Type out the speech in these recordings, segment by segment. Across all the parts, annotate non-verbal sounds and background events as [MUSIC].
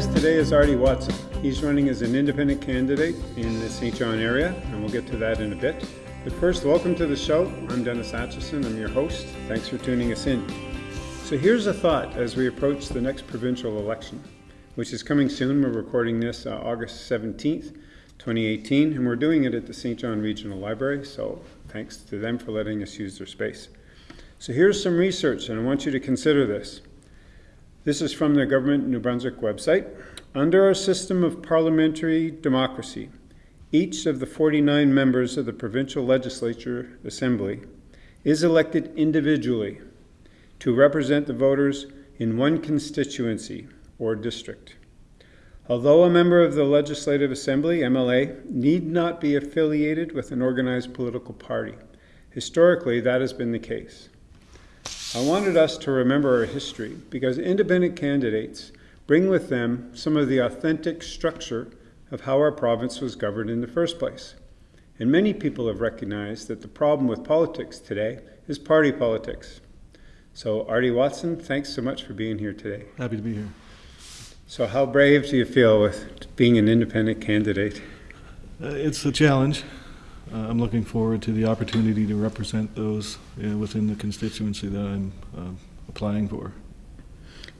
guest today is Artie Watson. He's running as an independent candidate in the Saint John area, and we'll get to that in a bit. But first, welcome to the show. I'm Dennis Atchison. I'm your host. Thanks for tuning us in. So here's a thought as we approach the next provincial election, which is coming soon. We're recording this uh, August 17th, 2018, and we're doing it at the Saint John Regional Library, so thanks to them for letting us use their space. So here's some research, and I want you to consider this. This is from the Government New Brunswick website. Under our system of parliamentary democracy, each of the 49 members of the provincial legislature assembly is elected individually to represent the voters in one constituency or district. Although a member of the Legislative Assembly, MLA, need not be affiliated with an organized political party, historically that has been the case. I wanted us to remember our history because independent candidates bring with them some of the authentic structure of how our province was governed in the first place. And many people have recognized that the problem with politics today is party politics. So, Artie Watson, thanks so much for being here today. Happy to be here. So, how brave do you feel with being an independent candidate? Uh, it's a challenge. Uh, I'm looking forward to the opportunity to represent those uh, within the constituency that I'm uh, applying for.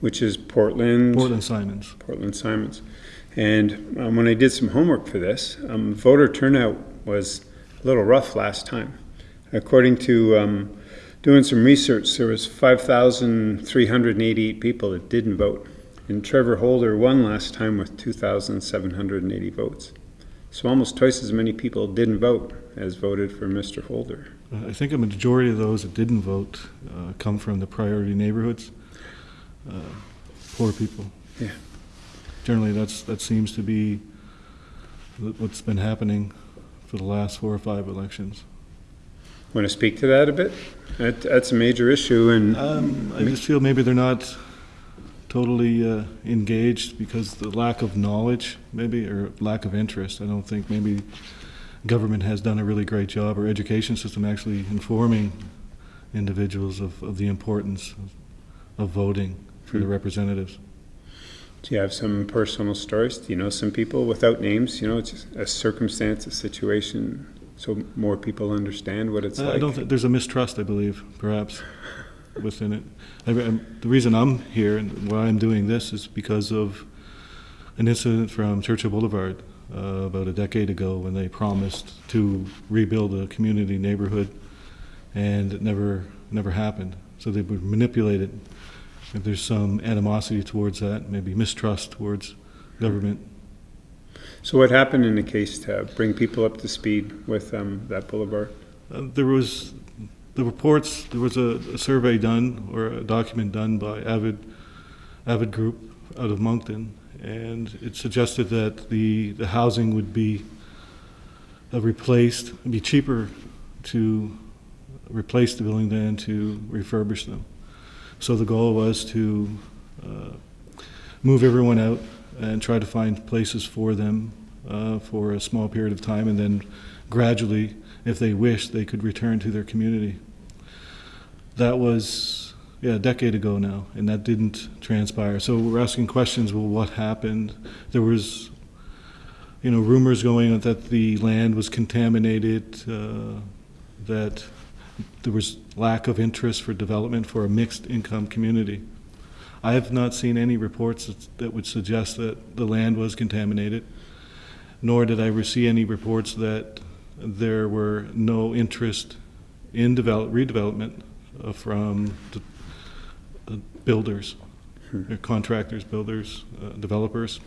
Which is Portland? Portland Simonds. Portland Simonds. And um, when I did some homework for this, um, voter turnout was a little rough last time. According to um, doing some research, there was 5,388 people that didn't vote. And Trevor Holder won last time with 2,780 votes. So almost twice as many people didn't vote as voted for Mr. Holder. Uh, I think a majority of those that didn't vote uh, come from the priority neighborhoods, uh, poor people. Yeah. Generally, that's that seems to be what's been happening for the last four or five elections. Want to speak to that a bit? That, that's a major issue, and um, I just feel maybe they're not totally uh, engaged because the lack of knowledge, maybe, or lack of interest. I don't think maybe government has done a really great job, or education system actually informing individuals of, of the importance of, of voting for mm. the representatives. Do you have some personal stories? Do you know some people without names? You know, it's a circumstance, a situation, so more people understand what it's uh, like. I don't think there's a mistrust. I believe, perhaps, [LAUGHS] within it. I, the reason I'm here and why I'm doing this is because of an incident from Churchill Boulevard uh, about a decade ago when they promised to rebuild a community neighborhood, and it never never happened. So they would manipulate it. If there's some animosity towards that, maybe mistrust towards government. So what happened in the case to bring people up to speed with um, that boulevard? Uh, there was the reports. There was a, a, survey done or a document done by Avid Avid Group out of Moncton, and it suggested that the, the housing would be uh, replaced, be cheaper to replace the building than to refurbish them. So the goal was to uh, move everyone out and try to find places for them uh, for a small period of time, and then gradually, if they wish, they could return to their community. That was yeah, a decade ago now, and that didn't transpire. So we're asking questions. Well, what happened? There was, you know, rumors going that the land was contaminated, uh, that there was lack of interest for development for a mixed income community. I have not seen any reports that, that would suggest that the land was contaminated, nor did I receive any reports that there were no interest in develop, redevelopment uh, from the builders, hmm. contractors, builders, uh, developers.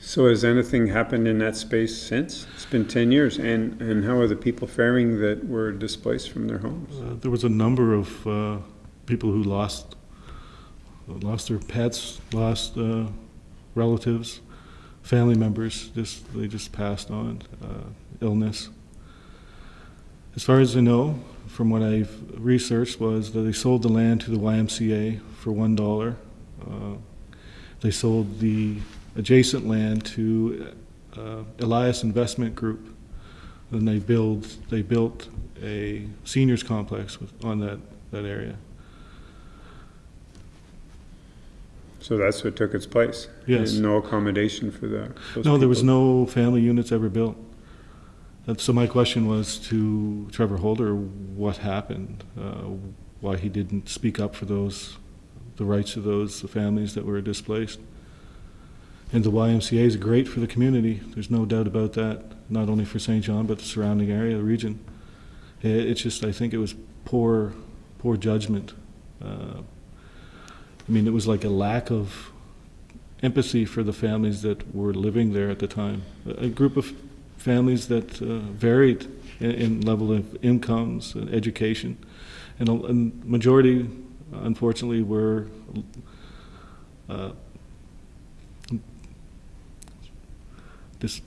So has anything happened in that space since? It's been 10 years. And, and how are the people faring that were displaced from their homes? Uh, there was a number of uh, people who lost lost their pets, lost uh, relatives, family members. Just they just passed on uh, illness. As far as I know, from what I've researched, was that they sold the land to the YMCA for one dollar. Uh, they sold the adjacent land to uh, Elias Investment Group, and they build they built a seniors complex with, on that that area. So that's what took its place? Yes. And no accommodation for the? those No, there was no family units ever built. And so my question was to Trevor Holder, what happened? Uh, why he didn't speak up for those, the rights of those families that were displaced? And the YMCA is great for the community, there's no doubt about that, not only for Saint John, but the surrounding area, the region. I- It's just, I think it was poor, poor judgment. Uh, I mean, it was like a lack of empathy for the families that were living there at the time. A a group of families that uh, varied in, in level of incomes and education, and a and majority, unfortunately, were uh, dis-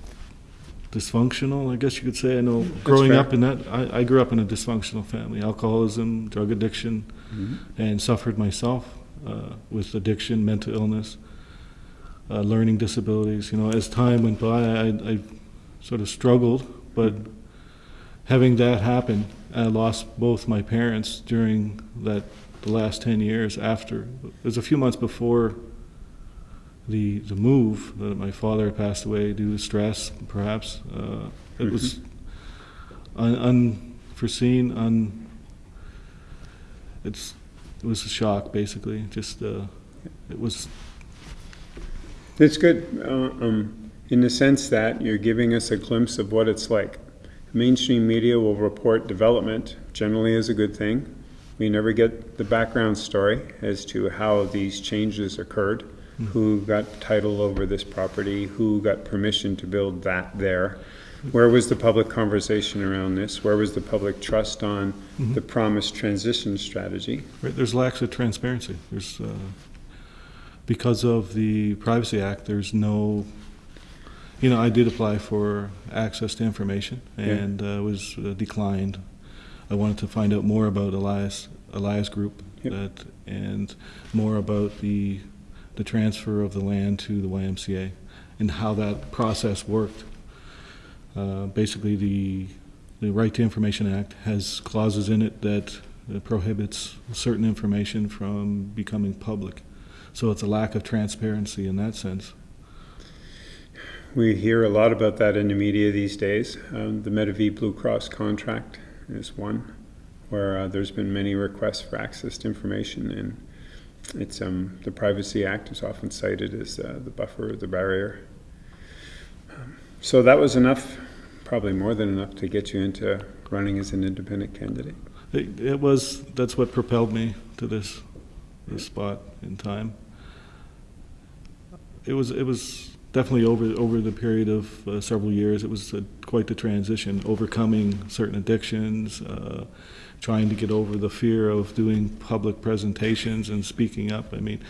dysfunctional. I guess you could say. I know growing fair. up in that, I, I grew up in a dysfunctional family: alcoholism, drug addiction, Mhm. and suffered myself uh, with addiction, mental illness, uh, learning disabilities. You know, as time went by, I, I sort of struggled, but having that happen, I lost both my parents during that the last ten years. After it was a few months before the the move that my father had passed away due to stress, perhaps. Uh, it was un, unforeseen, un. It's it was a shock, basically. Just uh, it was It's good, uh, um, in the sense that you're giving us a glimpse of what it's like. Mainstream media will report development, generally is a good thing. We never get the background story as to how these changes occurred, who got title over this property, who got permission to build that there. Where was the public conversation around this? Where was the public trust on the promised transition strategy? Right, there's lacks of transparency. There's, uh, because of the Privacy Act, there's no, you know, I did apply for access to information and uh, was uh, declined. I wanted to find out more about Elias, Elias Group, Yep. that, and more about the, the transfer of the land to the YMCA and how that process worked. Uh, Basically, the, the Right to Information Act has clauses in it that uh, prohibits certain information from becoming public. So it's a lack of transparency in that sense. We hear a lot about that in the media these days. Um, the Medavie Blue Cross contract is one where uh, there's been many requests for access to information, and it's um, the Privacy Act is often cited as uh, the buffer, the barrier. Um, so that was enough, probably more than enough, to get you into running as an independent candidate. It, it was, that's what propelled me to this, this spot in time. It was, it was definitely over, over the period of uh, several years, it was uh, quite the transition, overcoming certain addictions, uh, trying to get over the fear of doing public presentations and speaking up. I mean,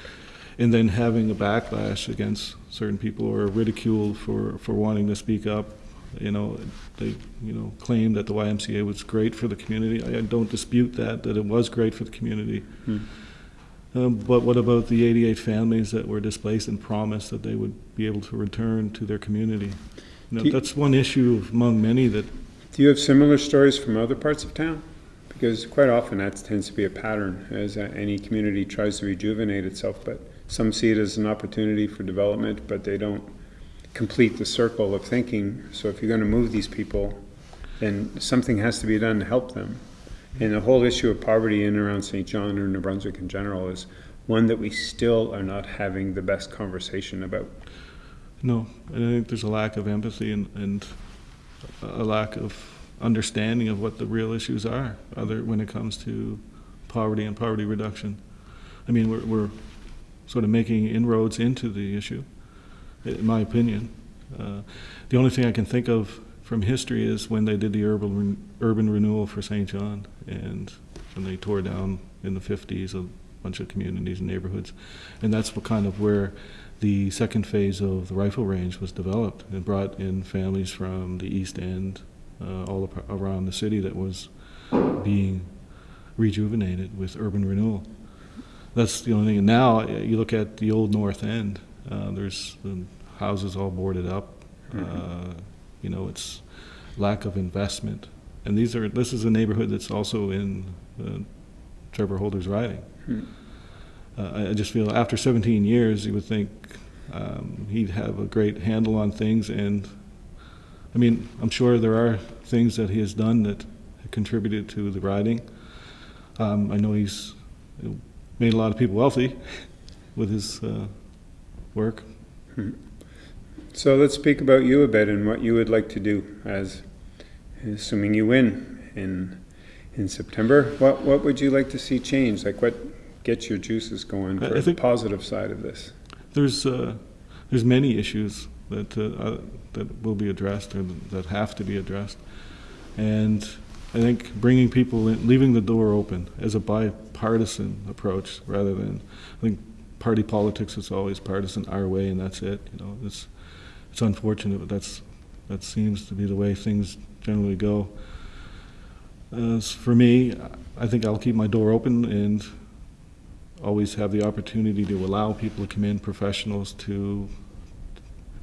and then having a backlash against certain people or ridiculed for, for wanting to speak up. You know, they, you know, claimed that the YMCA was great for the community. I don't dispute that, that it was great for the community. Hmm. Um, but what about the 88 families that were displaced and promised that they would be able to return to their community? You know, you- that's one issue among many that, Do you have similar stories from other parts of town? Because quite often that tends to be a pattern as uh, any community tries to rejuvenate itself, but some see it as an opportunity for development, but they don't complete the circle of thinking. So if you're going to move these people, then something has to be done to help them. And the whole issue of poverty in and around Saint John or New Brunswick in general is one that we still are not having the best conversation about. no, and I think there's a lack of empathy and, and a lack of understanding of what the real issues are, other, when it comes to poverty and poverty reduction. I mean, we're, we're sort of making inroads into the issue, in my opinion. Uh, The only thing I can think of from history is when they did the urban, urban renewal for Saint John, and when they tore down in the fifties a bunch of communities and neighborhoods. And that's what kind of where the second phase of the rifle range was developed, and brought in families from the east end, uh, all around the city that was being rejuvenated with urban renewal. That's the only thing. And now uh, you look at the old North End. Uh, there's the houses all boarded up. Uh, you know, it's lack of investment. And these are. This is a neighborhood that's also in uh, Trevor Holder's riding. Hmm. uh, I- I just feel after 17 years, you would think um, he'd have a great handle on things. And I mean, I'm sure there are things that he has done that contributed to the riding. Um, I know he's made a lot of people wealthy [LAUGHS] with his uh, work. So let's speak about you a bit and what you would like to do as, assuming you win in, in September. What, what would you like to see change? Like what gets your juices going for the positive side of this? There's uh, there's many issues that uh, uh, that will be addressed or that have to be addressed, and I think bringing people in, leaving the door open as a bipartisan approach rather than I think party politics is always partisan our way and that's it. You know, it's it's unfortunate, but that's that seems to be the way things generally go. As for me, I think I'll keep my door open and always have the opportunity to allow people to come in, professionals to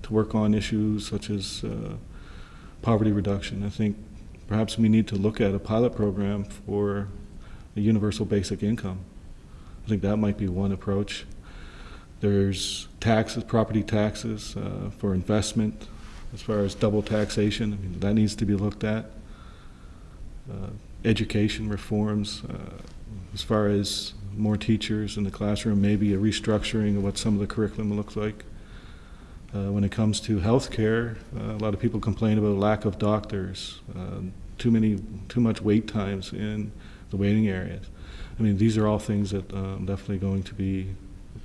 to work on issues such as uh, poverty reduction. I think perhaps we need to look at a pilot program for a universal basic income. I think that might be one approach. There's taxes, property taxes uh, for investment, as far as double taxation. I mean, that needs to be looked at. Uh, education reforms, uh, as far as more teachers in the classroom, maybe a restructuring of what some of the curriculum looks like. Uh, when it comes to healthcare, uh, a lot of people complain about lack of doctors, uh, too many, too much wait times in the waiting areas. I mean, these are all things that I'm definitely going to be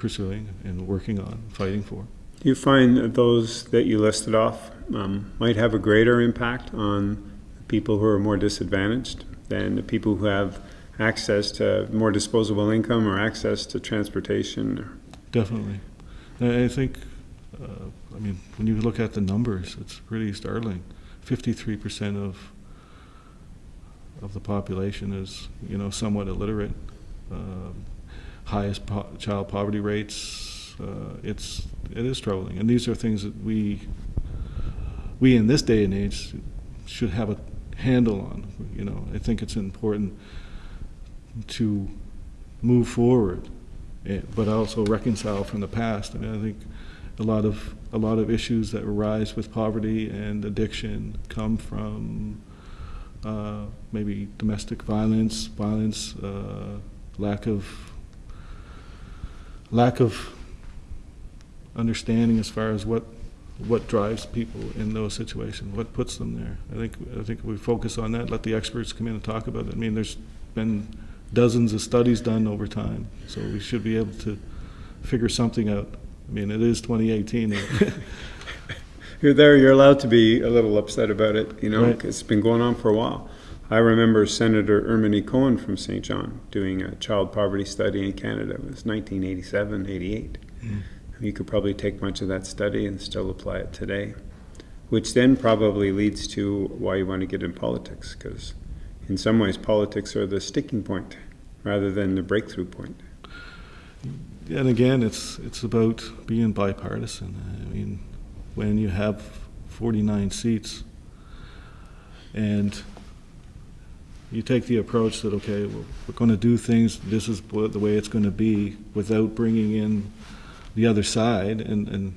pursuing and working on, fighting for. Do you find that those that you listed off um, might have a greater impact on people who are more disadvantaged than the people who have access to more disposable income or access to transportation? Definitely. I think, uh, I mean, when you look at the numbers, it's pretty startling. Fifty-three percent of of the population is, you know, somewhat illiterate. Um, highest po- child poverty rates. Uh, it's it is troubling, and these are things that we we in this day and age should have a handle on. You know, I think it's important to move forward, eh, but also reconcile from the past. I mean, I think a lot of a lot of issues that arise with poverty and addiction come from uh, maybe domestic violence, violence, uh, lack of lack of understanding as far as what what drives people in those situations, what puts them there. I think I think we focus on that. Let the experts come in and talk about it. I mean, there's been dozens of studies done over time, so we should be able to figure something out. I mean, it is 2018. [LAUGHS] you're there, you're allowed to be a little upset about it, you know, Right. it's been going on for a while. I remember Senator Erminie Cohen from Saint John doing a child poverty study in Canada. It was 1987, 88. Mm. You could probably take much of that study and still apply it today, which then probably leads to why you want to get in politics, because in some ways politics are the sticking point rather than the breakthrough point. and again, it's it's about being bipartisan. I mean, when you have 49 seats, and you take the approach that okay, well, we're going to do things. This is the way it's going to be, without bringing in the other side and and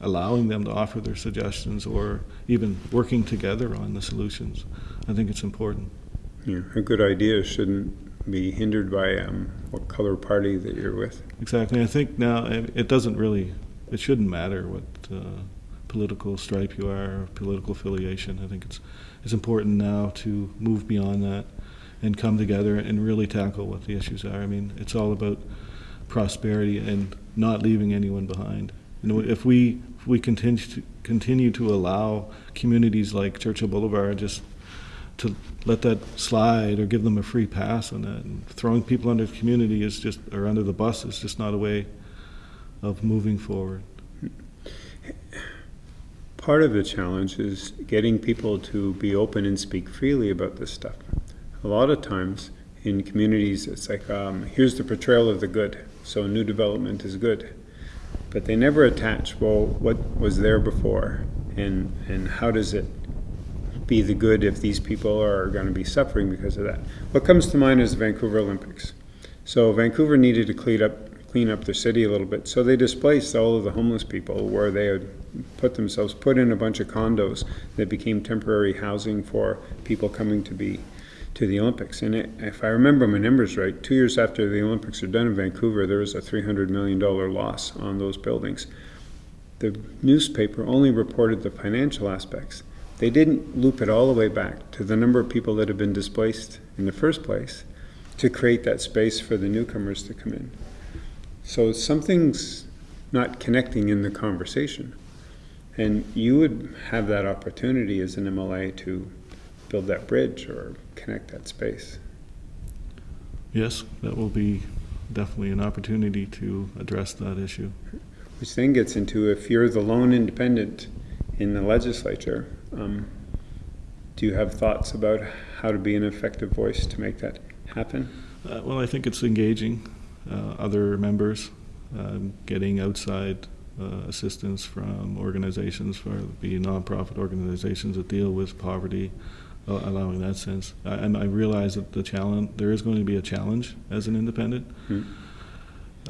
allowing them to offer their suggestions or even working together on the solutions. I think it's important. Yeah, a good idea shouldn't be hindered by um, what color party that you're with. Exactly. I think now it it doesn't really, it shouldn't matter what uh, political stripe you are, or political affiliation. I think it's it's important now to move beyond that and come together and really tackle what the issues are. I mean, it's all about prosperity and not leaving anyone behind. You know, if we if we continue to continue to allow communities like Churchill Boulevard just to let that slide or give them a free pass on that. And throwing people under the community is just, or under the bus is just not a way of moving forward. Part of the challenge is getting people to be open and speak freely about this stuff. A lot of times in communities, it's like, um, here's the portrayal of the good, so new development is good. But they never attach, well, what was there before, and, and how does it be the good if these people are going to be suffering because of that? What comes to mind is the Vancouver Olympics. So Vancouver needed to clean up, clean up the city a little bit. So they displaced all of the homeless people where they had put themselves, put in a bunch of condos that became temporary housing for people coming to be to the Olympics. And it, if I remember my numbers right, two years after the Olympics are done in Vancouver, there was a $300 million loss on those buildings. The newspaper only reported the financial aspects. They didn't loop it all the way back to the number of people that had been displaced in the first place to create that space for the newcomers to come in. So something's not connecting in the conversation. And you would have that opportunity as an MLA to build that bridge or connect that space. Yes, that will be definitely an opportunity to address that issue. Which then gets into if you're the lone independent in the legislature, um, do you have thoughts about how to be an effective voice to make that happen? Uh, well, I think it's engaging other members, um, getting outside uh, assistance from organizations, whether it be nonprofit organizations that deal with poverty, uh, allowing that sense. I, and I realize that the challenge, there is going to be a challenge as an independent. Hmm.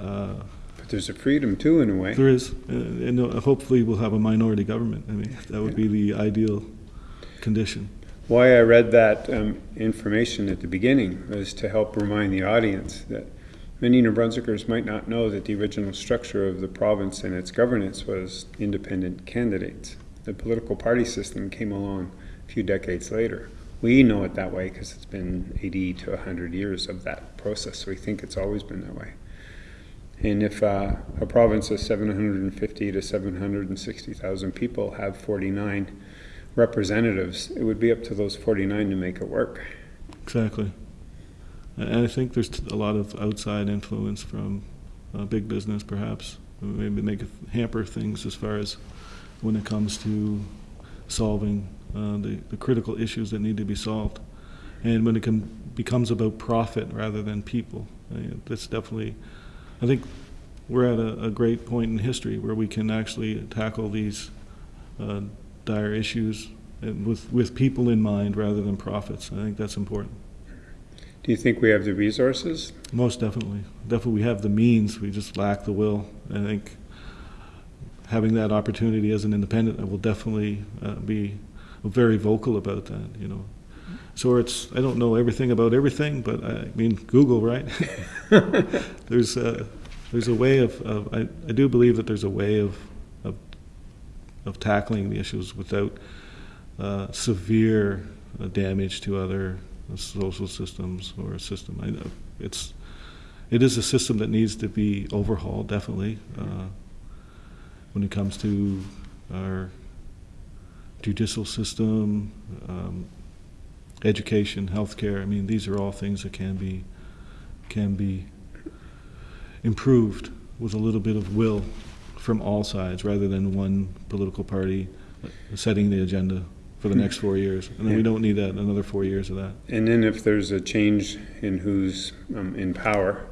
Uh, But there's a freedom too, in a way. There is, uh, and uh, hopefully we'll have a minority government. I mean, that would be the ideal condition. Why I read that um, information at the beginning was to help remind the audience that many New Brunswickers might not know that the original structure of the province and its governance was independent candidates. The political party system came along a few decades later. We know it that way because it's been 80 to 100 years of that process, so we think it's always been that way. And if uh, a province of 750 to 760,000 people have 49 representatives, it would be up to those 49 to make it work. Exactly. And I think there's a lot of outside influence from uh, big business, perhaps. Maybe make hamper things as far as when it comes to solving uh, the, the critical issues that need to be solved. And when it becomes about profit rather than people, uh, that's definitely, I think we're at a, a great point in history where we can actually tackle these uh, dire issues with, with people in mind rather than profits. I think that's important. Do you think we have the resources? Most definitely. Definitely, we have the means. We just lack the will. I think having that opportunity as an independent, I will definitely uh, be very vocal about that. You know, so it's I don't know everything about everything, but I mean Google, right? [LAUGHS] there's a there's a way of, of I, I do believe that there's a way of of, of tackling the issues without uh, severe uh, damage to other social systems or a system. I know it's it is a system that needs to be overhauled definitely uh, when it comes to our judicial system, um, education, healthcare. I mean, these are all things that can be can be improved with a little bit of will from all sides, rather than one political party setting the agenda for the next four years. And then we don't need that another four years of that. And then if there's a change in who's um, in power,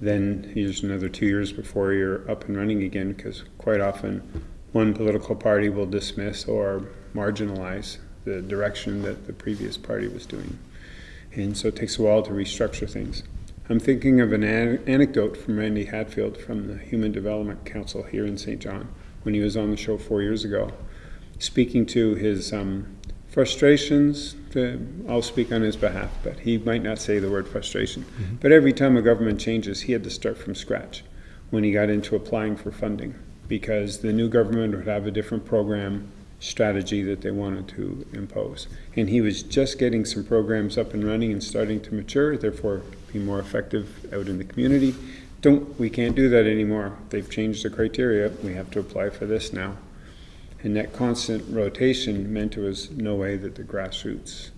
then here's another two years before you're up and running again, because quite often one political party will dismiss or marginalize the direction that the previous party was doing. And so it takes a while to restructure things. I'm thinking of an an- anecdote from Randy Hatfield from the Human Development Council here in Saint John when he was on the show four years ago, speaking to his um, frustrations. To, I'll speak on his behalf, but he might not say the word frustration. But every time a government changes, he had to start from scratch when he got into applying for funding because the new government would have a different program strategy that they wanted to impose. And he was just getting some programs up and running and starting to mature, therefore be more effective out in the community. Don't, we can't do that anymore. They've changed the criteria. We have to apply for this now. And that constant rotation meant there was no way that the grassroots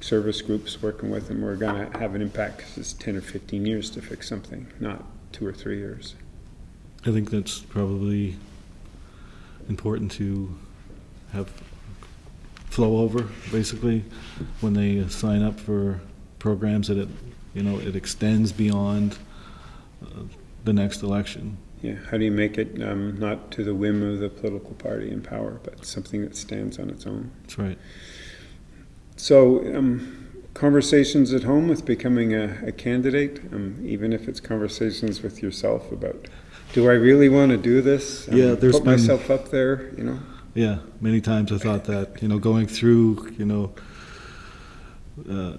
service groups working with them were going to have an impact because it's 10 or 15 years to fix something, not two or three years. I think that's probably important to have flow over, basically, when they sign up for programs that it, you know, it extends beyond uh, the next election. Yeah, how do you make it um, not to the whim of the political party in power, but something that stands on its own? That's right. So, um, conversations at home with becoming a, a candidate, um, even if it's conversations with yourself about, do I really want to do this? Um, Yeah, there's Put been- myself up there, you know? Yeah, many times I thought that, you know, going through, you know, uh,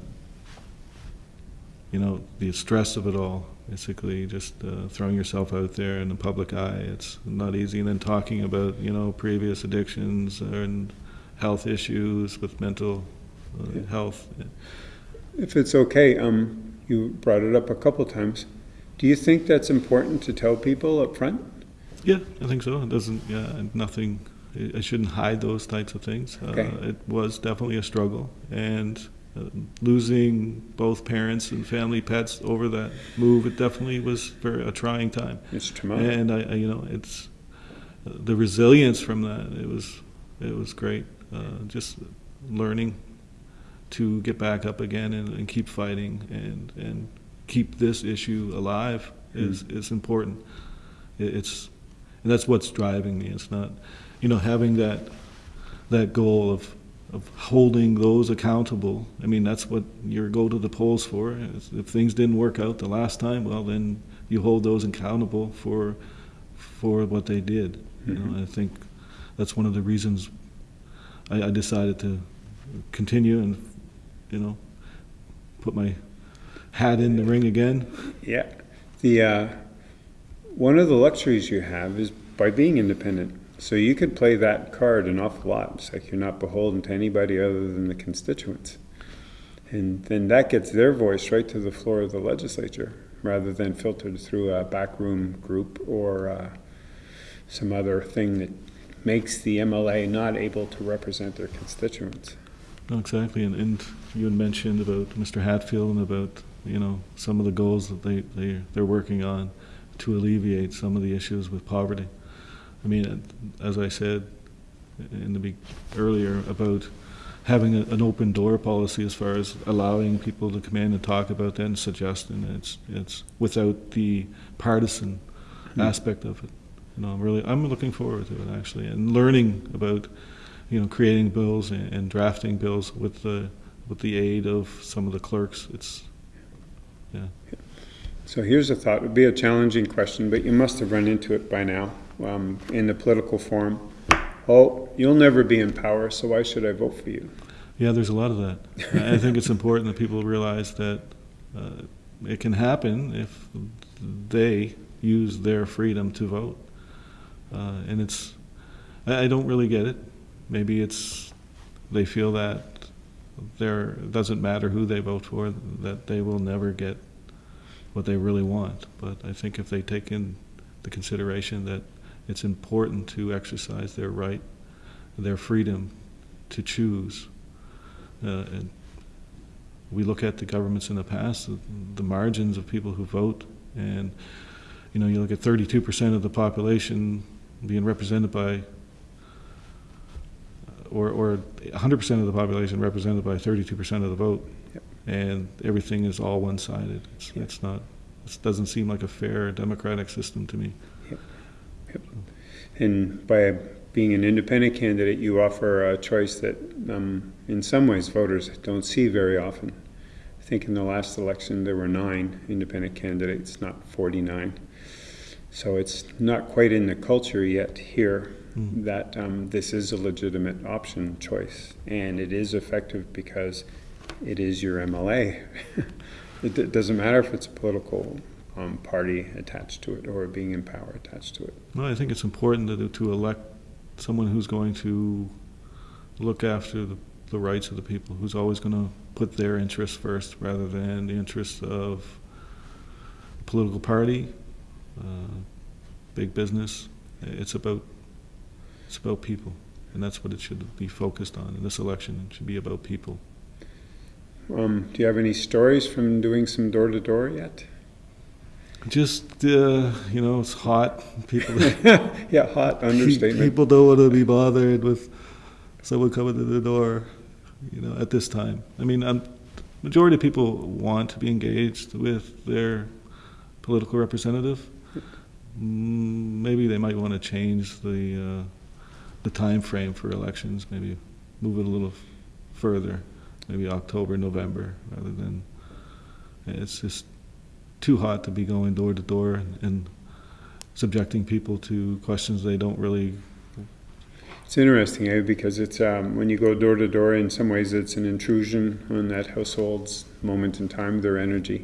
you know, the stress of it all, basically just uh, throwing yourself out there in the public eye, it's not easy. And then talking about, you know, previous addictions and health issues with mental uh, Yeah. health. If it's okay, um, you brought it up a couple times. Do you think that's important to tell people up front? Yeah, I think so. It doesn't, yeah, nothing, I- shouldn't hide those types of things. Okay. Uh, It was definitely a struggle, and losing both parents and family pets over that move, it definitely was very, a trying time. Mr. Tamano? And I, I, you know, it's, uh, the resilience from that, it was, it was great. Uh, Just learning to get back up again and, and keep fighting and, and keep this issue alive is, is important. It- It's, and that's what's driving me. It's not, you know, having that, that goal of, of holding those accountable. I mean, that's what you go to the polls for. If things didn't work out the last time, well, then you hold those accountable for, for what they did. You know, I think that's one of the reasons I, I decided to continue and, you know, put my hat in the ring again. Yeah. The, uh, one of the luxuries you have is by being independent. So you could play that card an awful lot. It's like you're not beholden to anybody other than the constituents. And then that gets their voice right to the floor of the legislature rather than filtered through a backroom group or uh, some other thing that makes the MLA not able to represent their constituents. No, exactly, and, and you had mentioned about Mr. Hatfield and about, you know, some of the goals that they, they, they're working on to alleviate some of the issues with poverty. I mean, as I said in the, earlier about having a, an open door policy as far as allowing people to come in and talk about that and suggest, and it's, it's without the partisan hmm. aspect of it. You know, I'm really, I'm looking forward to it actually, and learning about, you know, creating bills and, and drafting bills with the, with the aid of some of the clerks. It's, yeah. So here's a thought. It would be a challenging question, but you must have run into it by now um, in the political forum. Oh, you'll never be in power, so why should I vote for you? Yeah, there's a lot of that. I think it's important that people realize that uh, it can happen if they use their freedom to vote. Uh, and it's, I, I don't really get it. Maybe it's, they feel that there, doesn't matter who they vote for, that they will never get what they really want. But I think if they take in the consideration that it's important to exercise their right, their freedom to choose, uh, and we look at the governments in the past, the, the margins of people who vote, and you know, you look at 32% of the population being represented by, or, or 100% of the population represented by 32% of the vote, Yep. and everything is all one-sided. It's, Yep. it's not. It doesn't seem like a fair democratic system to me. And by being an independent candidate, you offer a choice that, um, in some ways, voters don't see very often. I think in the last election, there were nine independent candidates, not 49. So it's not quite in the culture yet here Mm. that um, this is a legitimate option choice. And it is effective because it is your MLA. [LAUGHS] it d- doesn't matter if it's a political um, party attached to it or being in power attached to it. No, I think it's important to, to elect someone who's going to look after the, the rights of the people, who's always going to put their interests first rather than the interests of a political party, uh, big business. It's about it's about people, and that's what it should be focused on in this election. It should be about people. Um, do you have any stories from doing some door to door yet? Just uh, you know, it's hot. People [LAUGHS] yeah, hot understatement. People don't want to be bothered with someone coming to the door, you know, at this time. I mean, um, majority of people want to be engaged with their political representative. Mm, maybe they might want to change the uh, the time frame for elections. Maybe move it a little further. maybe October, November, rather than, it's just too hot to be going door to door and- and subjecting people to questions they don't really, It's interesting, eh, because it's, um, when you go door to door, in some ways, it's an intrusion on that household's moment in time, their energy.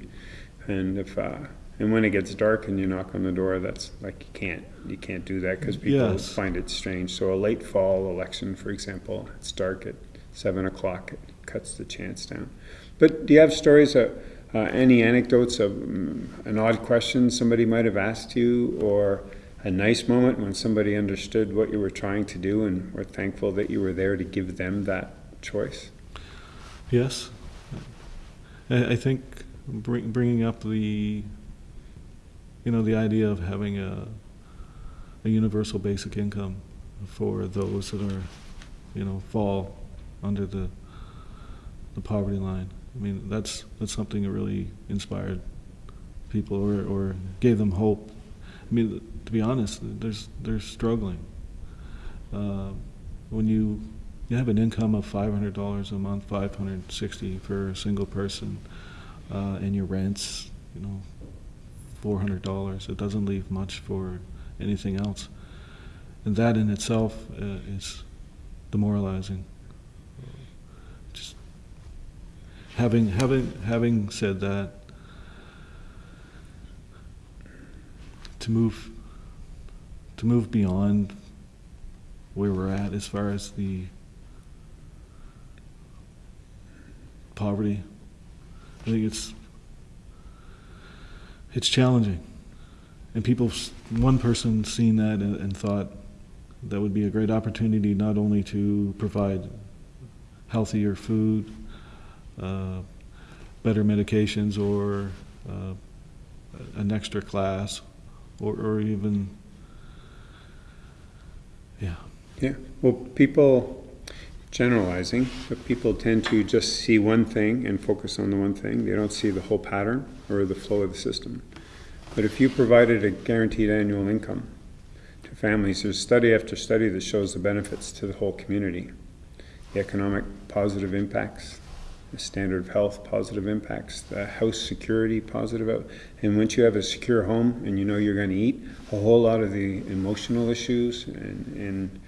And if, uh, and when it gets dark and you knock on the door, that's like, you can't, you can't do that, because people Yes. find it strange. So a late fall election, for example, it's dark at seven o'clock, it cuts the chance down. But do you have stories, uh, uh, any anecdotes of mm, an odd question somebody might have asked you, or a nice moment when somebody understood what you were trying to do and were thankful that you were there to give them that choice? yes. I, I think bring, bringing up the, you know, the idea of having a, a universal basic income for those that are, you know, fall under the, the poverty line. I mean, that's, that's something that really inspired people or, or gave them hope. I mean, to be honest, there's, they're struggling. Uh, when you, you have an income of five hundred dollars a month, five hundred sixty for a single person, uh, and your rent's, you know, four hundred dollars, it doesn't leave much for anything else. And that in itself uh, is demoralizing. Just having having having said that, to move to move beyond where we're at as far as the poverty, I think it's it's challenging. And people, one person seen that and, and thought that would be a great opportunity not only to provide healthier food, better medications, or uh, an extra class, or, or even, yeah. Yeah, well, people, generalizing, but people tend to just see one thing and focus on the one thing. They don't see the whole pattern or the flow of the system. But if you provided a guaranteed annual income to families, there's study after study that shows the benefits to the whole community. The economic positive impacts, the standard of health positive impacts, the house security positive. And once you have a secure home and you know you're going to eat, a whole lot of the emotional issues and, and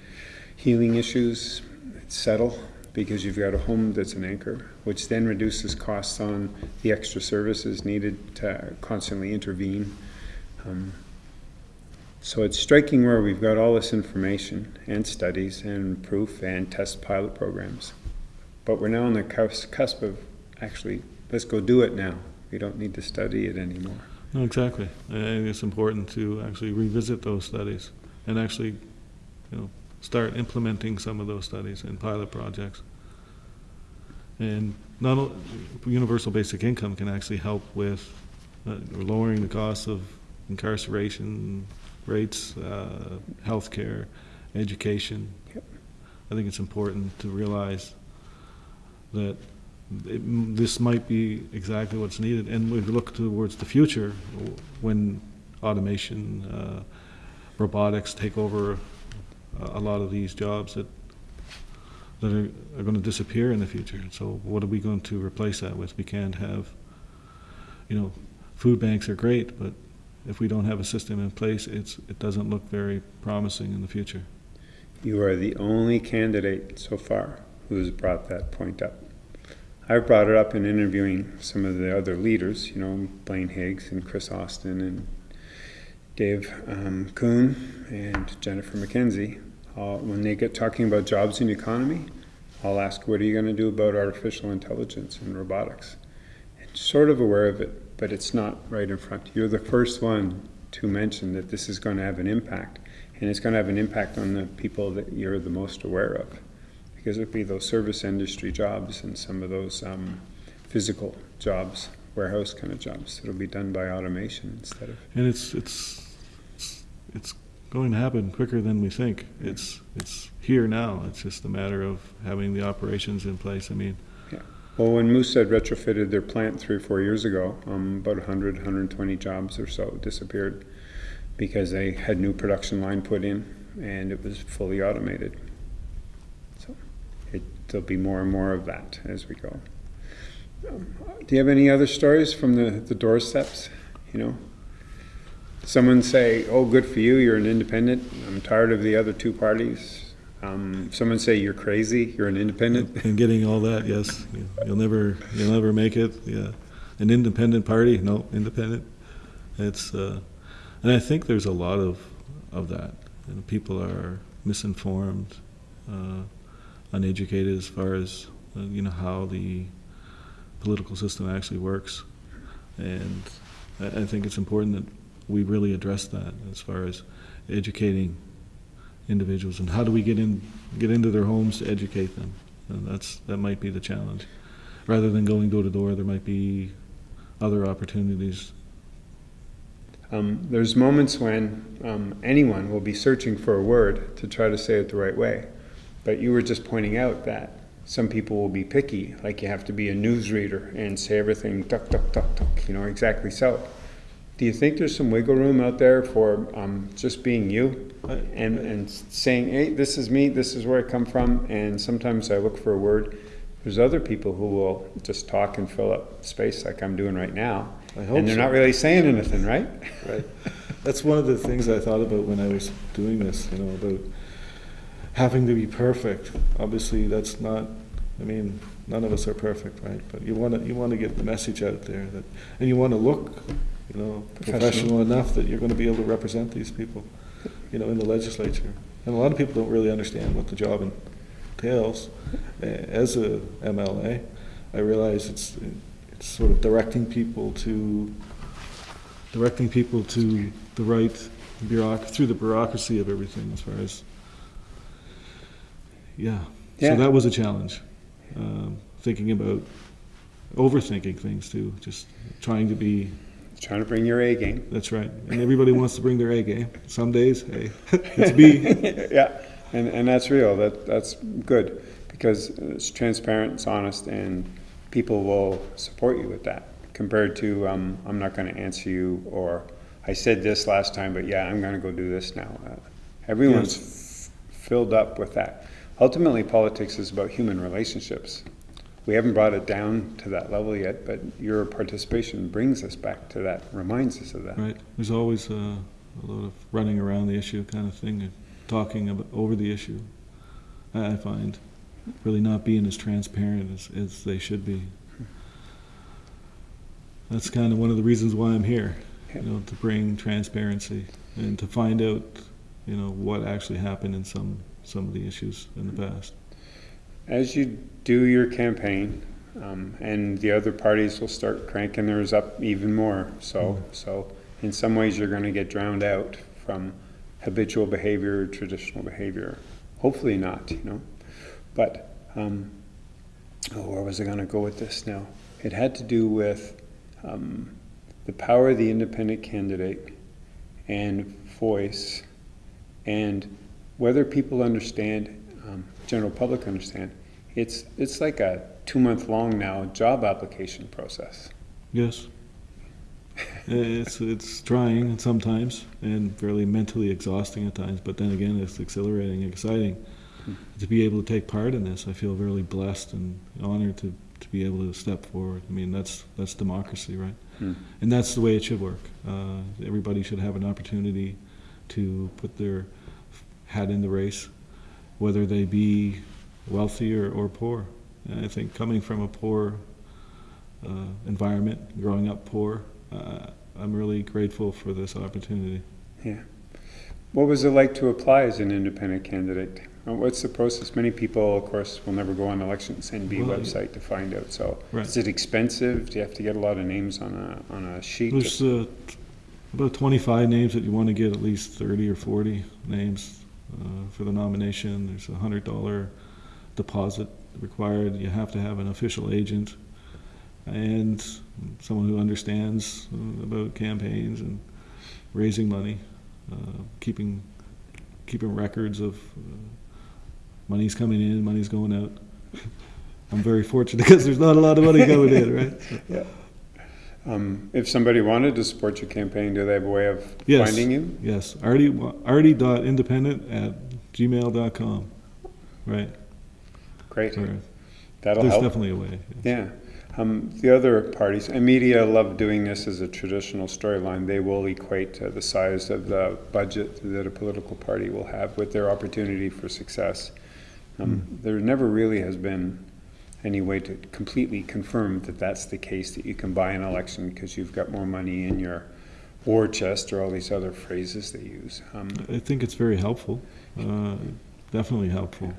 healing issues settle because you've got a home that's an anchor, which then reduces costs on the extra services needed to constantly intervene. Um, so it's striking where we've got all this information and studies and proof and test pilot programs. But we're now on the cusp, of actually, let's go do it now. We don't need to study it anymore. No, exactly. I think it's important to actually revisit those studies and actually, you know, start implementing some of those studies in pilot projects. And not, o- universal basic income can actually help with uh, lowering the cost of incarceration rates, uh, healthcare, education. Yep. I think it's important to realize that it, this might be exactly what's needed. And we look towards the future, when automation, uh, robotics take over a, a lot of these jobs that that are, are going to disappear in the future. So what are we going to replace that with? We can't have, you know, food banks are great, but if we don't have a system in place, it's it doesn't look very promising in the future. You are the only candidate so far who's brought that point up. I've brought it up in interviewing some of the other leaders, you know, Blaine Higgs and Kris Austin and Dave um, Coon and Jennifer McKenzie. When they get talking about jobs and economy, I'll ask, what are you going to do about artificial intelligence and robotics? And sort of aware of it, but it's not right in front. You're the first one to mention that this is going to have an impact, and it's going to have an impact on the people that you're the most aware of, be those service industry jobs and some of those um, physical jobs, warehouse kind of jobs. It'll be done by automation instead of. And it's it's it's, going to happen quicker than we think. It's it's here now. It's just a matter of having the operations in place. I mean, Well, when Moosehead retrofitted their plant three or four years ago, um, about 100, 120 jobs or so disappeared because they had new production line put in and it was fully automated. There'll be more and more of that as we go. Um, Do you have any other stories from the, the doorsteps, you know? Someone say, oh, good for you, you're an independent, I'm tired of the other two parties. Um, someone say, you're crazy, you're an independent. And getting all that, yes, You- you'll never, you'll never make it, yeah. An independent party, no, independent. It's, uh, and I think there's a lot of, of that. And people are misinformed, uh, uneducated as far as, uh, you know, how the political system actually works. And I, think it's important that we really address that as far as educating individuals and how do we get in, get into their homes to educate them. And that's, that might be the challenge. Rather than going door to door, there might be other opportunities. Um, there's moments when um, anyone will be searching for a word to try to say it the right way. But you were just pointing out that some people will be picky, like you have to be a newsreader and say everything duck, duck, duck, duck, you know, exactly so. Do you think there's some wiggle room out there for um, just being you and, and saying, hey, this is me, this is where I come from, and sometimes I look for a word? There's other people who will just talk and fill up space like I'm doing right now. And they're so. not really saying anything, right? Right. That's one of the things I thought about when I was doing this, you know, about having to be perfect. Obviously, that's not, I mean, none of us are perfect, right? But you want to, you want to get the message out there that, and you want to look, you know, Professional. professional enough that you're going to be able to represent these people, you know, in the legislature. And a lot of people don't really understand what the job entails. As a MLA, I realize it's, it's sort of directing people to, directing people to the right bureauc, through the bureaucracy of everything as far as, yeah. Yeah. So that was a challenge. Um, Thinking about, overthinking things too, just trying to be, Trying to bring your A game. that's right. And everybody wants to bring their A game. Some days, hey, [LAUGHS] it's B. [LAUGHS] yeah, and, and that's real. That that's good because it's transparent, it's honest, and people will support you with that. Compared to um, I'm not going to answer you, or I said this last time, but yeah, I'm going to go do this now. Uh, everyone's f- filled up with that. Ultimately, politics is about human relationships. We haven't brought it down to that level yet, but your participation brings us back to that, reminds us of that. Right, there's always uh, a lot of running around the issue kind of thing, talking about, over the issue. I I find really not being as transparent as, as they should be. That's kind of one of the reasons why I'm here, you know, to bring transparency and to find out, you know, what actually happened in some, some of the issues in the past. As you do your campaign, um, and the other parties will start cranking theirs up even more. So, so in some ways, you're going to get drowned out from habitual behavior, traditional behavior. Hopefully not, you know. But um, oh, where was I going to go with this now? It had to do with um, the power of the independent candidate and voice, and whether people understand, um, general public understand. It's it's like a two month long now job application process. Yes. It's, it's trying sometimes and fairly mentally exhausting at times, but then again, it's exhilarating, exciting to be able to take part in this. I feel really blessed and honored to, to be able to step forward. I mean, that's, that's democracy, right? Hmm. And that's the way it should work. Uh, everybody should have an opportunity to put their hat in the race, whether they be wealthy or, or poor. And I think coming from a poor uh, environment, growing up poor, uh, I'm really grateful for this opportunity. Yeah. What was it like to apply as an independent candidate? Uh, What's the process? Many people, of course, will never go on elections NB Well, website to find out. So, Right. is it expensive? Do you have to get a lot of names on a on a sheet? There's uh, about 25 names that you want to get at least 30 or 40 names uh, for the nomination. There's a $100 deposit required. You have to have an official agent and someone who understands uh, about campaigns and raising money, uh, keeping keeping records of uh, money's coming in, money's going out. [LAUGHS] I'm very fortunate [LAUGHS] because there's not a lot of money coming in, right? [LAUGHS] yeah. Um, if somebody wanted to support your campaign, do they have a way of Yes. finding you? Yes, artie, artie.independent at gmail.com. Right. great. Or That'll There's help. definitely a way. Yeah. Um, the other parties, and media love doing this as a traditional storyline. They will equate uh, the size of the budget that a political party will have with their opportunity for success. Um, There never really has been any way to completely confirm that that's the case, that you can buy an election because you've got more money in your war chest or all these other phrases they use. Um, I think it's very helpful, uh, definitely helpful.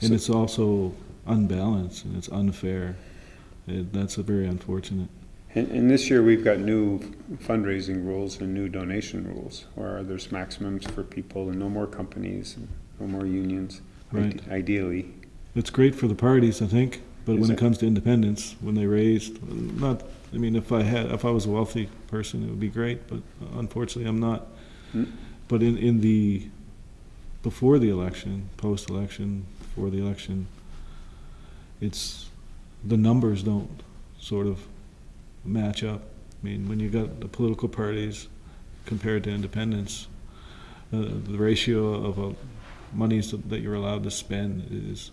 And So- it's also unbalanced and it's unfair. It, that's a very unfortunate. And, and this year, we've got new fundraising rules and new donation rules, where there's maximums for people and no more companies and no more unions, Right. ide- ideally. It's great for the parties, I think, but when it? comes to independence, when they raised, not, I mean, if I had, if I was a wealthy person, it would be great, but unfortunately, I'm not. Hmm. But in, in the, before the election, post-election, before the election, it's, the numbers don't sort of match up. I mean, when you got the political parties compared to independents, uh, the ratio of uh, monies that you're allowed to spend is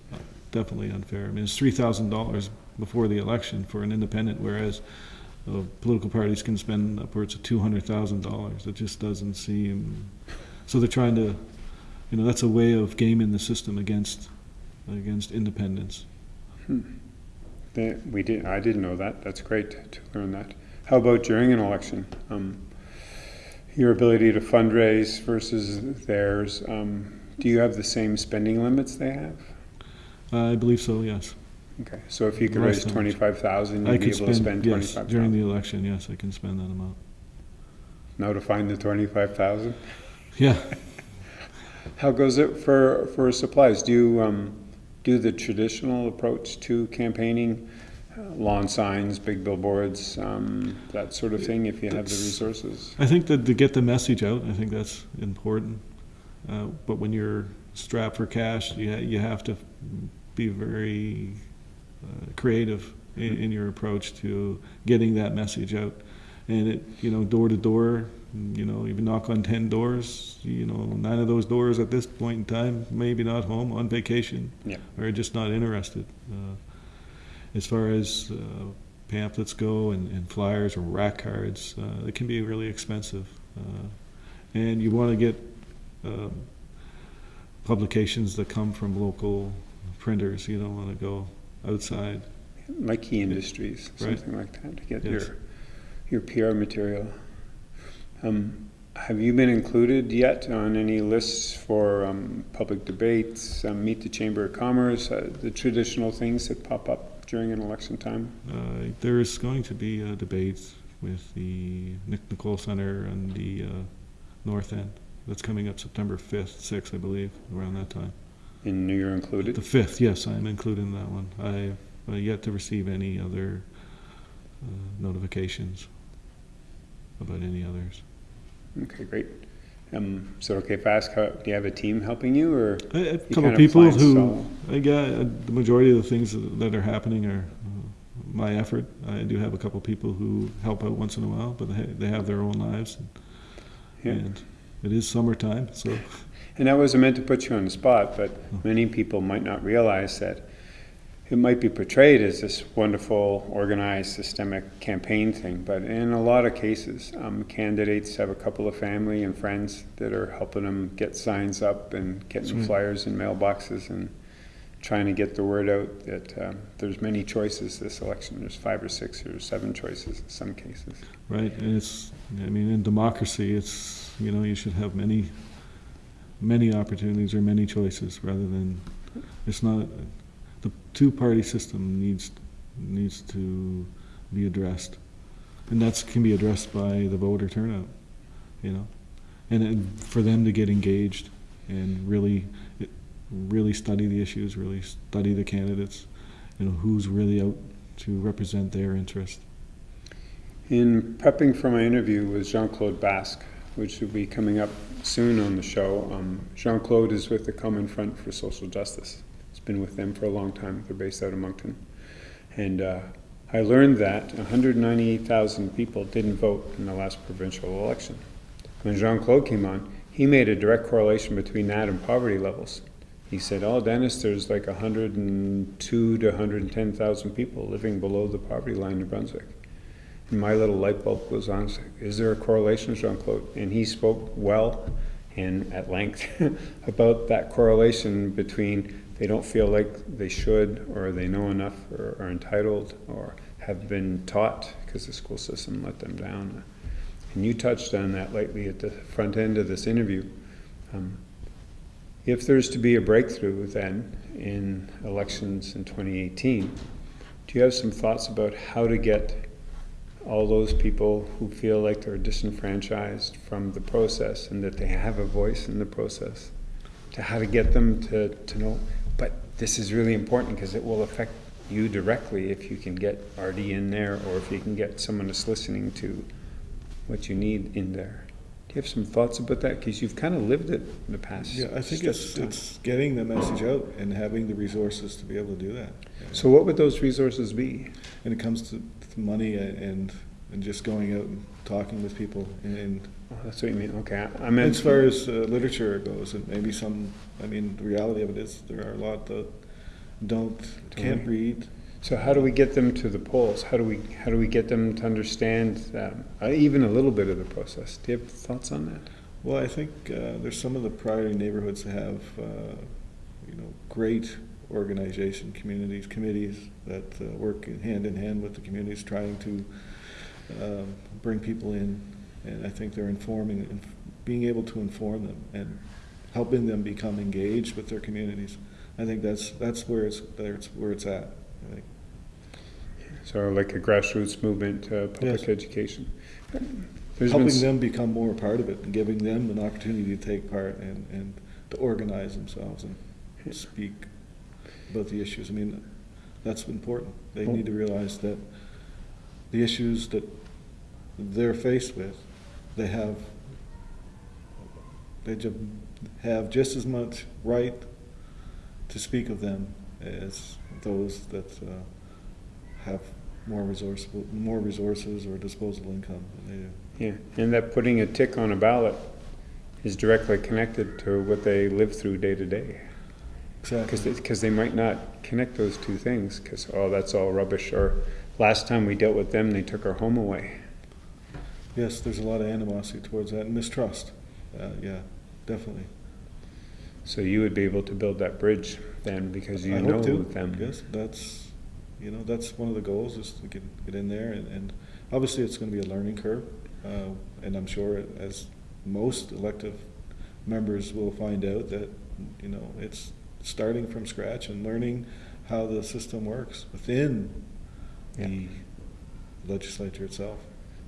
definitely unfair. I mean, it's three thousand dollars before the election for an independent, whereas uh, political parties can spend upwards of two hundred thousand dollars. It just doesn't seem. So they're trying to, you know, that's a way of gaming the system against against independence. They- We did, I didn't know that. That's great to learn that. How about during an election? Um, Your ability to fundraise versus theirs, um, do you have the same spending limits they have? I believe so. Yes, Okay, so if you could Less raise than- twenty-five thousand, I you'd be could able to spend. spend Yes, twenty-five during thousand? the election. Yes, I can spend that amount. Now to find the twenty-five thousand? Yeah. [LAUGHS] How goes it for, for supplies? Do you um, do the traditional approach to campaigning? Uh, Lawn signs, big billboards, um, that sort of thing, if you have the That's- resources? I think that to get the message out, I think that's important. Uh, but when you're strapped for cash, you, ha- you have to be very uh, creative in, in your approach to getting that message out. And it, you know, door to door, you know, even knock on 10 doors, you know, nine of those doors at this point in time, maybe not home, on vacation, Yeah. or just not interested. Uh, as far as uh, pamphlets go and, and flyers or rack cards, uh, it can be really expensive. Uh, and you want to get um, publications that come from local printers. You don't want to go outside. Like key industries, Right. something like that, to get Yes. your, your PR material. Um, Have you been included yet on any lists for um, public debates, um, Meet the Chamber of Commerce, uh, the traditional things that pop up during an election time? Uh, there is going to be a debate with the Nick Nicolle Center on the uh, north end. That's coming up September 5th, 6th, I believe, around that time. And you're included? The 5th, yes, I'm included in that one. I've uh, yet to receive any other uh, notifications about any others. Okay, great. Um, it okay if I ask, how- do you have a team helping you, or? A You couple of people who, solo. I got, uh, the majority of the things that are happening are uh, my effort. I do have a couple people who help out once in a while, but they, they have their own lives. Yeah. And it is summertime, so, And that wasn't meant to put you on the spot, but many people might not realize that it might be portrayed as this wonderful, organized, systemic campaign thing, but in a lot of cases, um, candidates have a couple of family and friends that are helping them get signs up and getting That's flyers in mailboxes and trying to get the word out that um, there's many choices this election. There's five or six or seven choices in some cases. right, and it's, I mean, in democracy, it's, you know, you should have many, many opportunities or many choices, rather than, it's not, the two-party system needs, needs to be addressed. And that can be addressed by the voter turnout, you know? And then for them to get engaged and really, really study the issues, really study the candidates, you know, who's really out to represent their interest. In prepping for my interview with Jean-Claude Basque, which will be coming up soon on the show, um, Jean-Claude is with the Common Front for Social Justice. He's been with them for a long time. They're based out of Moncton. And uh, I learned that 198,000 people didn't vote in the last provincial election. When Jean-Claude came on, he made a direct correlation between that and poverty levels. He said, oh, Dennis, there's like hundred and two to hundred and ten thousand people living below the poverty line in Brunswick. My little light bulb goes on, is there a correlation, Jean-Claude? And he spoke well and at length [LAUGHS] about that correlation between they don't feel like they should, or they know enough, or are entitled, or have been taught, because the school system let them down. And you touched on that lately at the front end of this interview. Um, If there's to be a breakthrough then in elections in 2018, do you have some thoughts about how to get all those people who feel like they're disenfranchised from the process and that they have a voice in the process, to how to get them to, to know, but this is really important because it will affect you directly if you can get Artie in there or if you can get someone that's listening to what you need in there. Do you have some thoughts about that? Because you've kind of lived it in the past. Yeah, I think it's, it's getting the message out and having the resources to be able to do that. So what would those resources be? When it comes to money and, and just going out and talking with people and Oh, That's what you mean, okay. I meant. as far as uh, literature goes, and maybe some, I mean, the reality of it is there are a lot that don't, can't read. So how do we get them to the polls? How do we, how do we get them to understand um, even a little bit of the process? Do you have thoughts on that? Well, I think uh, there's some of the priority neighborhoods that have, uh, you know, great organization, communities, committees that uh, work hand in hand with the communities, trying to um, bring people in. And I think they're informing, and being able to inform them and helping them become engaged with their communities. I think that's, that's where it's, that's where it's at. I think. So like a grassroots movement, uh, public Yes. education. There's Helping them become more a part of it and giving them an opportunity to take part and, and to organize themselves and speak about the issues. I mean, that's important. They need to realize that the issues that they're faced with, they have, they have just as much right to speak of them as those that uh, have more resourceful, more resources or disposable income than they do. Yeah, and that putting a tick on a ballot is directly connected to what they live through day to day. Because they might not connect those two things, because, oh, that's all rubbish, or last time we dealt with them, they took our home away. Yes, there's a lot of animosity towards that and mistrust. Uh, yeah, definitely. So you would be able to build that bridge then, because you I know to. them. Yes, that's, you know, that's one of the goals is to get, get in there and, and obviously it's gonna be a learning curve. Uh, and I'm sure as most elective members will find out that, you know, it's starting from scratch and learning how the system works within the legislature itself.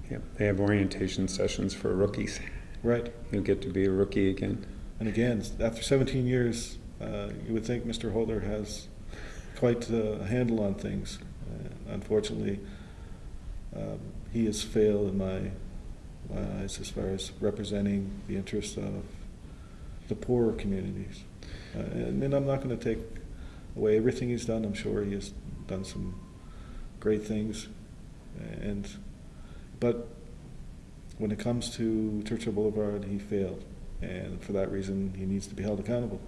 Yeah, they have orientation sessions for rookies. Right. You'll get to be a rookie again. And again, after 17 years, uh, you would think Mr. Holder has quite a handle on things. Uh, unfortunately, um, he has failed in my, my eyes as far as representing the interests of the poorer communities. Uh, and, I'm not going to take away everything he's done. I'm sure he has done some great things. And, but when it comes to Churchill Boulevard, he failed. And for that reason, he needs to be held accountable.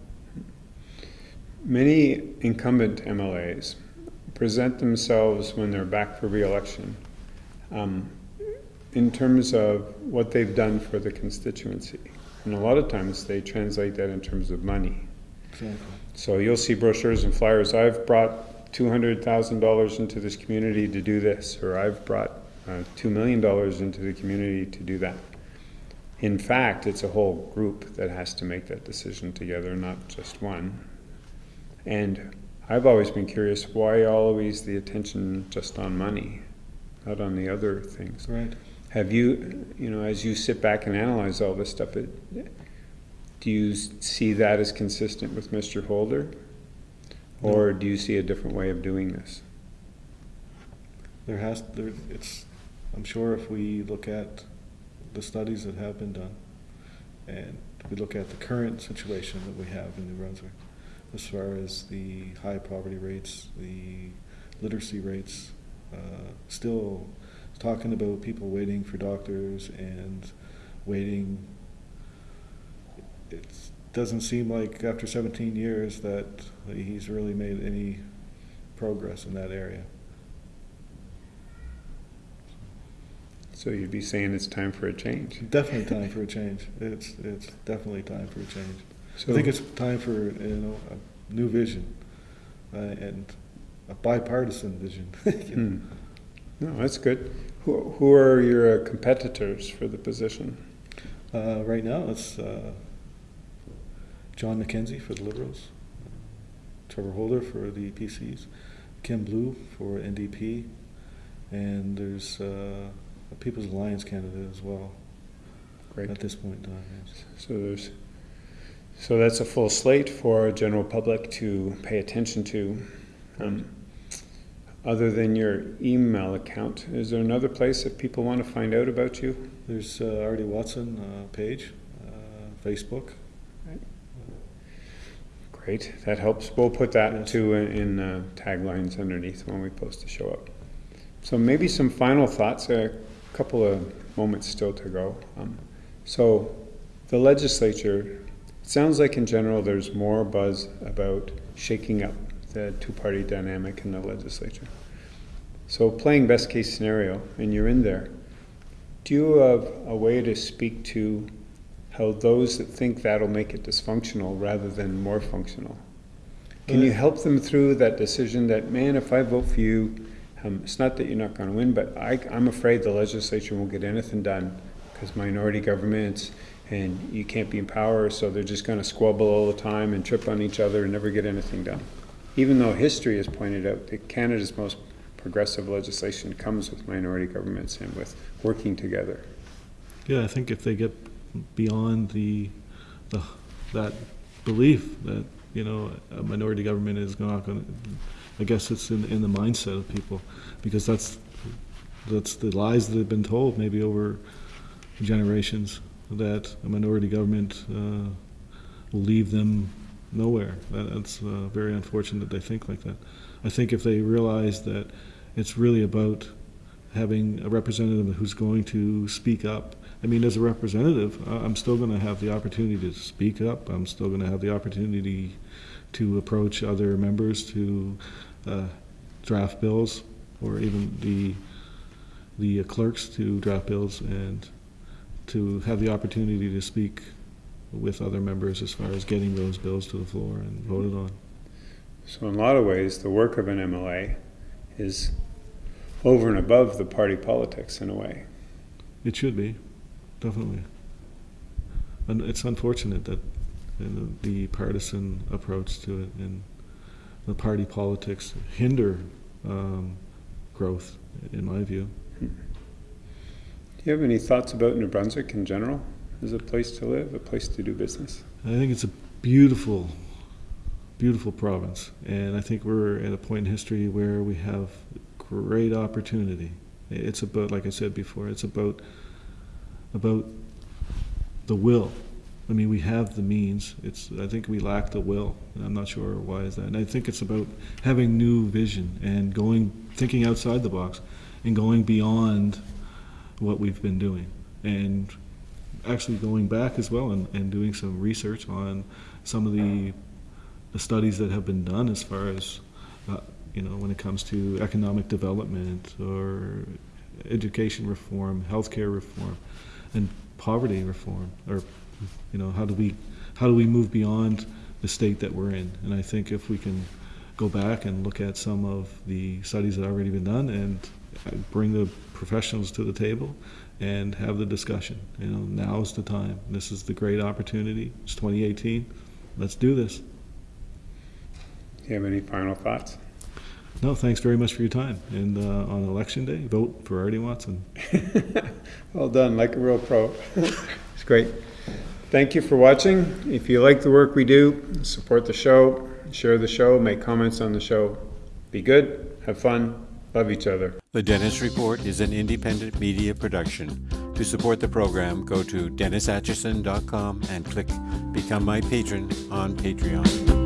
Many incumbent MLAs present themselves when they're back for reelection um, in terms of what they've done for the constituency. And a lot of times they translate that in terms of money. Exactly. So you'll see brochures and flyers, I've brought two hundred thousand dollars into this community to do this, or I've brought uh, two million dollars into the community to do that. In fact, it's a whole group that has to make that decision together, not just one. And I've always been curious, why always the attention just on money, not on the other things? Right. Have you, you know, as you sit back and analyze all this stuff, it, do you see that as consistent with Mr. Holder? Or do you see a different way of doing this? There has, there, it's, I'm sure if we look at the studies that have been done, and we look at the current situation that we have in New Brunswick, as far as the high poverty rates, the literacy rates, uh, still talking about people waiting for doctors and waiting, it's, doesn't seem like after 17 years that he's really made any progress in that area. So you'd be saying it's time for a change. Definitely time for a change. It's it's definitely time for a change. So I think it's time for you know a new vision uh, and a bipartisan vision. [LAUGHS] Hmm. No, that's good. Who, who are your competitors for the position? Uh, right now, it's uh, John McKenzie for the Liberals, Trevor Holder for the PCs, Kim Blue for NDP, and there's uh, a People's Alliance candidate as well Great. at this point in time. Yes. So there's, so that's a full slate for our general public to pay attention to. Um, other than your email account, is there another place if people want to find out about you? There's uh, Artie Watson uh, page, uh, Facebook. Great, that helps. We'll put that too in, in uh, taglines underneath when we post the show up. So maybe some final thoughts. A couple of moments still to go. Um, so the legislature. It sounds like in general there's more buzz about shaking up the two-party dynamic in the legislature. So playing best case scenario, and you're in there. Do you have a way to speak to how those that think that'll make it dysfunctional rather than more functional? Can you help them through that decision that, man, if I vote for you, um, it's not that you're not going to win, but I, I'm afraid the legislature won't get anything done because minority governments and you can't be in power, so they're just going to squabble all the time and trip on each other and never get anything done. Even though history has pointed out that Canada's most progressive legislation comes with minority governments and with working together. Yeah, I think if they get beyond the, the that belief that you know a minority government is not going to, I guess it's in in the mindset of people because that's that's the lies that have been told maybe over generations that a minority government uh, will leave them nowhere. That, that's uh, very unfortunate that they think like that. I think if they realize that it's really about having a representative who's going to speak up. I mean, as a representative, I'm still going to have the opportunity to speak up. I'm still going to have the opportunity to approach other members to uh, draft bills, or even the the clerks to draft bills, and to have the opportunity to speak with other members as far as getting those bills to the floor and voted on. So in a lot of ways, the work of an MLA is over and above the party politics in a way. It should be, definitely. And it's unfortunate that you know, the partisan approach to it and the party politics hinder um, growth, in my view. Do you have any thoughts about New Brunswick in general as a place to live, a place to do business? I think it's a beautiful, beautiful province, and I think we're at a point in history where we have great opportunity. It's about, like I said before, it's about about the will. I mean, we have the means. It's I think we lack the will, I'm not sure why is that. And I think it's about having new vision and going, thinking outside the box, and going beyond what we've been doing, and actually going back as well and, and doing some research on some of the, the studies that have been done as far as, uh, you know, when it comes to economic development or education reform, healthcare reform, and poverty reform, or, you know, how do we, how do we move beyond the state that we're in? And I think if we can go back and look at some of the studies that have already been done and bring the professionals to the table and have the discussion. You know, now's the time. This is the great opportunity. It's 2018. Let's do this. Do you have any final thoughts? No, thanks very much for your time. And uh, on election day, vote for Artie Watson. [LAUGHS] Well done, like a real pro. [LAUGHS] it's great. Thank you for watching. If you like the work we do, support the show, share the show, make comments on the show. Be good, have fun, love each other. The Dennis Report is an independent media production. To support the program, go to DennisAtchison.com and click Become My Patron on Patreon.